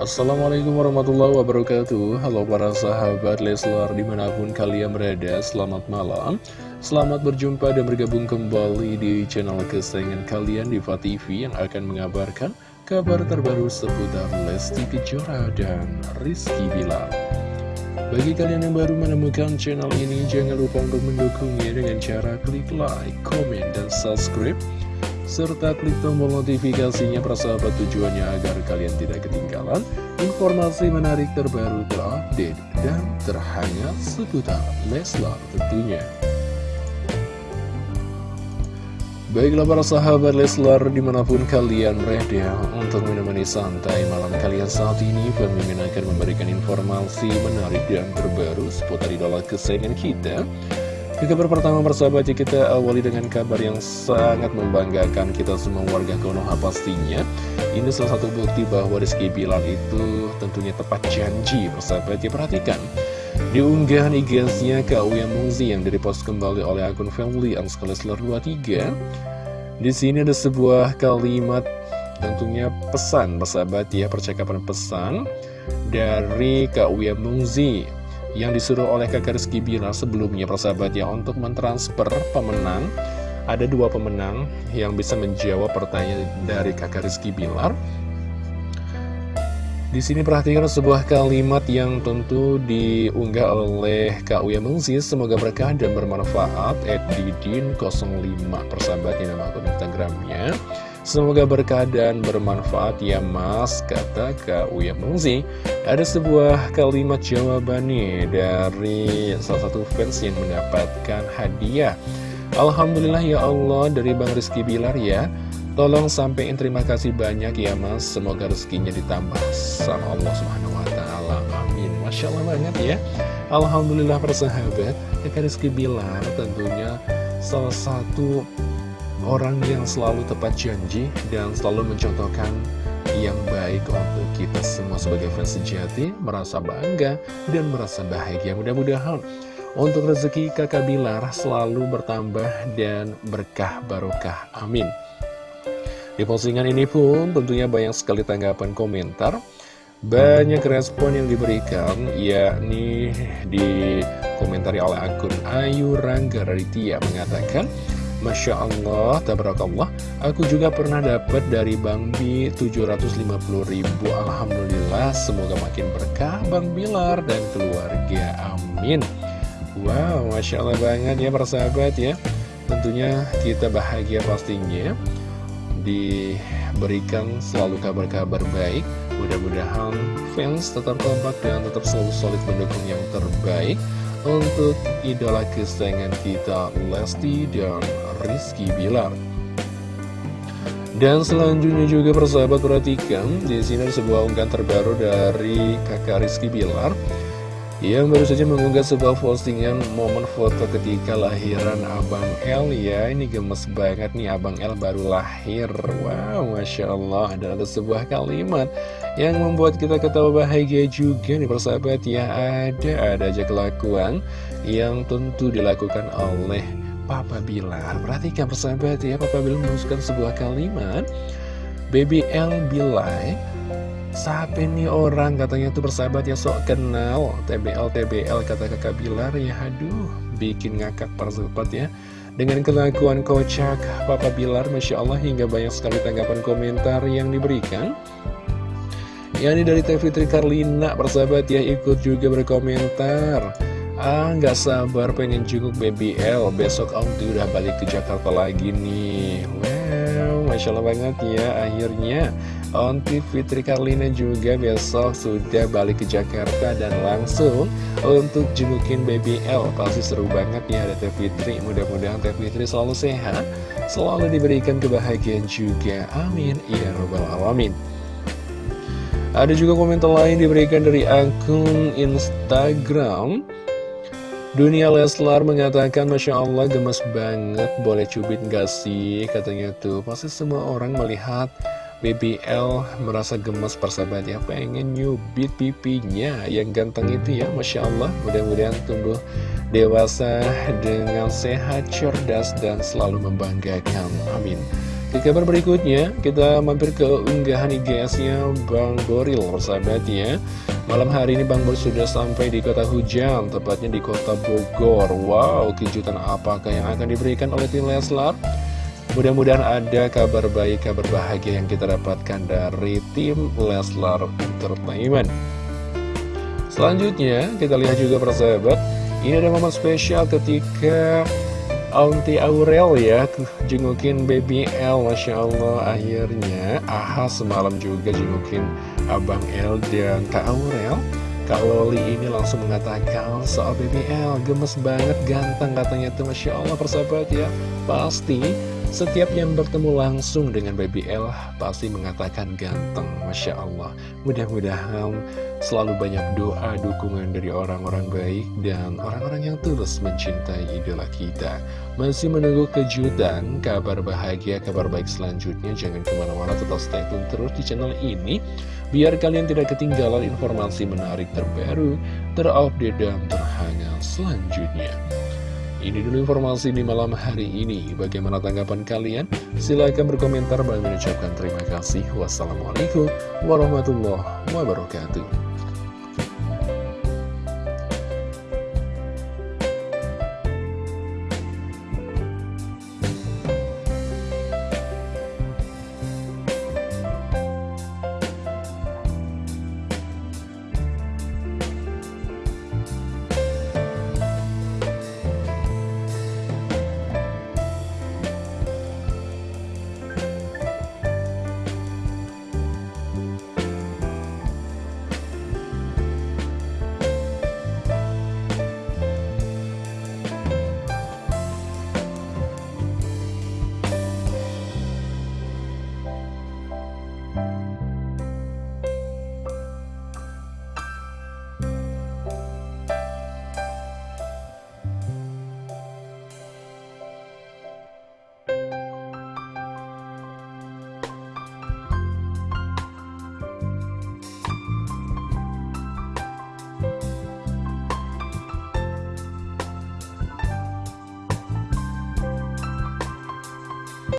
Assalamualaikum warahmatullahi wabarakatuh. Halo para sahabat Leslar di mana pun kalian berada Selamat malam. Selamat berjumpa dan bergabung kembali di channel kesayangan kalian Diva TV Yang akan mengabarkan kabar terbaru seputar Lesti Kejora dan Rizky Bilar. Bagi kalian yang baru menemukan channel ini Jangan lupa untuk mendukungnya dengan cara klik like, komen, dan subscribe serta klik tombol notifikasinya persahabat tujuannya agar kalian tidak ketinggalan informasi menarik terbaru terupdate dan terhangat seputar Leslar tentunya. Baiklah para sahabat Leslar di mana pun kalian berada untuk menemani santai malam kalian saat ini Pemimpin akan memberikan informasi menarik dan terbaru seputar idola kesayangan kita di kabar pertama persahabat ya kita awali dengan kabar yang sangat membanggakan kita semua warga Konoha pastinya. Ini salah satu bukti bahwa Rizky Bilar itu tentunya tepat janji persahabat ya perhatikan Di unggahan IG-nya Kak Uya Muzi yang direpost kembali oleh akun family Anskalesler 23 Di sini ada sebuah kalimat tentunya pesan persahabat ya percakapan pesan dari Kak Uya Muzi yang disuruh oleh kakak Rizky Bilar sebelumnya persahabat ya untuk mentransfer pemenang. Ada dua pemenang yang bisa menjawab pertanyaan dari kakak Rizky Bilar di sini perhatikan sebuah kalimat yang tentu diunggah oleh Kak Uya Mengzi Semoga berkah dan bermanfaat Edidin05 persahabatnya nama akun Instagramnya Semoga berkah dan bermanfaat ya mas, kata Kak Uya Mengzi. Ada sebuah kalimat jawaban nih dari salah satu fans yang mendapatkan hadiah. Alhamdulillah ya Allah dari Bang Rizky Bilar ya. Tolong sampaikan terima kasih banyak ya mas, semoga rezekinya ditambah sama Allah Subhanahu Wa Taala. Amin. Masya Allah banget ya. Alhamdulillah persahabat, Kak Rizky Bilar tentunya salah satu orang yang selalu tepat janji dan selalu mencontohkan yang baik untuk kita semua sebagai fans sejati merasa bangga dan merasa bahagia mudah-mudahan untuk rezeki kakak Bilar selalu bertambah dan berkah barokah. Amin. Di postingan ini pun tentunya banyak sekali tanggapan komentar. Banyak respon yang diberikan yakni di komentari oleh akun Ayu Rangga Raditya mengatakan Masya Allah, tabarakallah. Aku juga pernah dapat dari Bang Bi 750 ribu. Alhamdulillah, semoga makin berkah Bang Bilar dan keluarga. Amin Wow, Masya Allah banget ya persahabat ya. Tentunya kita bahagia pastinya. Diberikan selalu kabar-kabar baik. Mudah-mudahan fans tetap kompak dan tetap selalu solid mendukung yang terbaik untuk idola kesayangan kita Lesti dan Rizky Bilar. Dan selanjutnya juga persahabat perhatikan di sini ada sebuah unggahan terbaru dari kakak Rizky Bilar yang baru saja mengunggah sebuah postingan momen foto ketika lahiran Abang L ya. Ini gemes banget nih Abang L baru lahir. Wow Masya Allah Dan ada sebuah kalimat yang membuat kita ketawa bahagia juga nih persahabat ya. Ada, ada aja kelakuan yang tentu dilakukan oleh Papa Bilar. Perhatikan persahabat ya Papa Bilar menuliskan sebuah kalimat. Baby L Bilai Siapa ini orang katanya tuh bersahabat ya sok kenal. TBL TBL kata kakak Bilar ya. Aduh bikin ngakak persahabat ya. Dengan kelakuan kocak Papa Bilar Masya Allah hingga banyak sekali tanggapan komentar yang diberikan. Ya ini dari Teh Fitri Karlina persahabat ya ikut juga berkomentar. Ah nggak sabar pengen jenguk BBL besok Om tuh udah balik ke Jakarta lagi nih. Wow Masya Allah banget ya akhirnya Onti Fitri Karlina juga besok sudah balik ke Jakarta dan langsung untuk jengukin Baby L. Pasti seru banget ya ada Teh Fitri. Mudah-mudahan Teh Fitri selalu sehat Selalu diberikan kebahagiaan juga. Amin. Ya Rabbal Alamin. Ada juga komentar lain diberikan dari akun Instagram. Dunia Leslar mengatakan Masya Allah gemes banget. Boleh cubit gak sih? Katanya tuh. Pasti semua orang melihat BBL merasa gemes persahabat ya pengen nyubit pipinya yang ganteng itu ya Masya Allah mudah-mudahan tumbuh dewasa dengan sehat cerdas dan selalu membanggakan amin Ke kabar berikutnya, kita mampir ke unggahan IGS-nya Bang Boril, persahabat ya. Malam hari ini Bang Boril sudah sampai di kota hujan, tepatnya di kota Bogor. Wow, kejutan apakah yang akan diberikan oleh tim Leslar? Mudah-mudahan ada kabar baik, kabar bahagia yang kita dapatkan dari tim Leslar Entertainment. Selanjutnya, kita lihat juga persahabat, ini ada momen spesial ketika Auntie Aurel ya jengukin baby L Masya Allah akhirnya Aha semalam juga jengukin Abang L dan Kak Aurel Kak Loli ini langsung mengatakan soal baby L gemes banget ganteng katanya tuh Masya Allah persahabat ya Pasti setiap yang bertemu langsung dengan Baby L pasti mengatakan ganteng, Masya Allah. Mudah-mudahan selalu banyak doa, dukungan dari orang-orang baik dan orang-orang yang tulus mencintai idola kita. Masih menunggu kejutan, kabar bahagia, kabar baik selanjutnya. Jangan ke mana-mana, tetap stay tune terus di channel ini. Biar kalian tidak ketinggalan informasi menarik terbaru, terupdate, dan terhangat selanjutnya. Ini dulu informasi di malam hari ini. Bagaimana tanggapan kalian? Silahkan berkomentar. Bagi mengucapkan terima kasih. Wassalamualaikum warahmatullahi wabarakatuh.